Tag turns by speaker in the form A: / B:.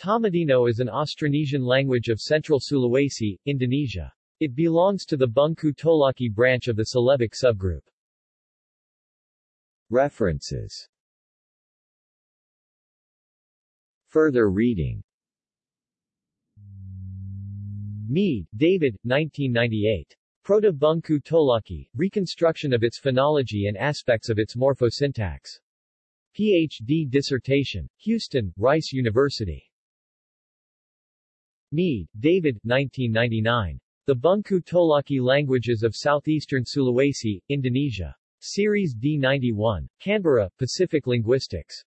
A: Tomadino is an Austronesian language of central Sulawesi, Indonesia. It belongs to the Bungku Tolaki branch of the Celebic subgroup.
B: References Further reading
A: Mead, David, 1998. Proto-Bungku Tolaki, Reconstruction of its Phonology and Aspects of its Morphosyntax. Ph.D. dissertation. Houston, Rice University. Mead, David, 1999. The Bungku Tolaki Languages of Southeastern Sulawesi, Indonesia. Series D91. Canberra, Pacific Linguistics.